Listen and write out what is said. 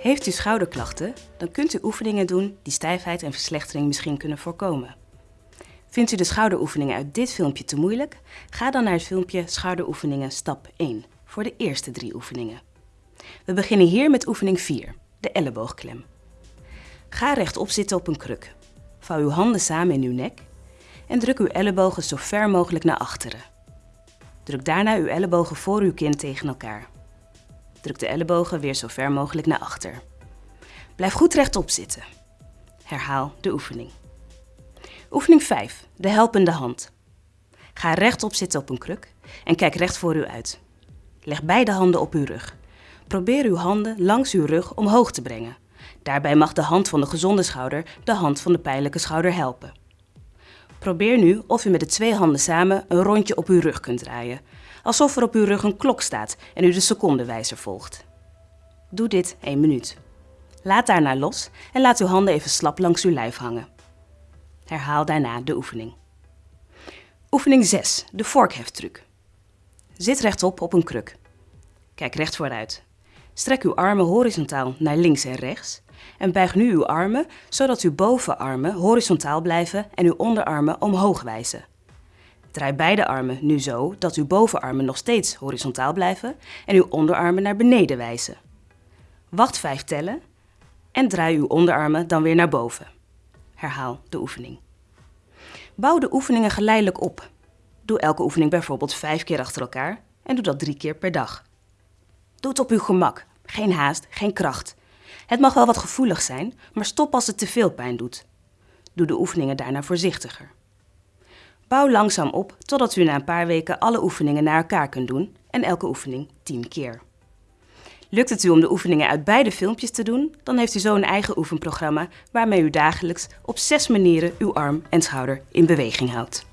Heeft u schouderklachten, dan kunt u oefeningen doen die stijfheid en verslechtering misschien kunnen voorkomen. Vindt u de schouderoefeningen uit dit filmpje te moeilijk? Ga dan naar het filmpje Schouderoefeningen stap 1 voor de eerste drie oefeningen. We beginnen hier met oefening 4, de elleboogklem. Ga rechtop zitten op een kruk. Vouw uw handen samen in uw nek en druk uw ellebogen zo ver mogelijk naar achteren. Druk daarna uw ellebogen voor uw kin tegen elkaar. Druk de ellebogen weer zo ver mogelijk naar achter. Blijf goed rechtop zitten. Herhaal de oefening. Oefening 5. De helpende hand. Ga rechtop zitten op een kruk en kijk recht voor u uit. Leg beide handen op uw rug. Probeer uw handen langs uw rug omhoog te brengen. Daarbij mag de hand van de gezonde schouder de hand van de pijnlijke schouder helpen. Probeer nu of u met de twee handen samen een rondje op uw rug kunt draaien, alsof er op uw rug een klok staat en u de secondenwijzer volgt. Doe dit 1 minuut. Laat daarna los en laat uw handen even slap langs uw lijf hangen. Herhaal daarna de oefening. Oefening 6, de vorkheftruc. Zit rechtop op een kruk. Kijk recht vooruit. Strek uw armen horizontaal naar links en rechts en buig nu uw armen zodat uw bovenarmen horizontaal blijven en uw onderarmen omhoog wijzen. Draai beide armen nu zo dat uw bovenarmen nog steeds horizontaal blijven en uw onderarmen naar beneden wijzen. Wacht 5 tellen en draai uw onderarmen dan weer naar boven. Herhaal de oefening. Bouw de oefeningen geleidelijk op. Doe elke oefening bijvoorbeeld 5 keer achter elkaar en doe dat 3 keer per dag. Doe het op uw gemak, geen haast, geen kracht. Het mag wel wat gevoelig zijn, maar stop als het te veel pijn doet. Doe de oefeningen daarna voorzichtiger. Bouw langzaam op totdat u na een paar weken alle oefeningen naar elkaar kunt doen en elke oefening 10 keer. Lukt het u om de oefeningen uit beide filmpjes te doen, dan heeft u zo een eigen oefenprogramma waarmee u dagelijks op zes manieren uw arm en schouder in beweging houdt.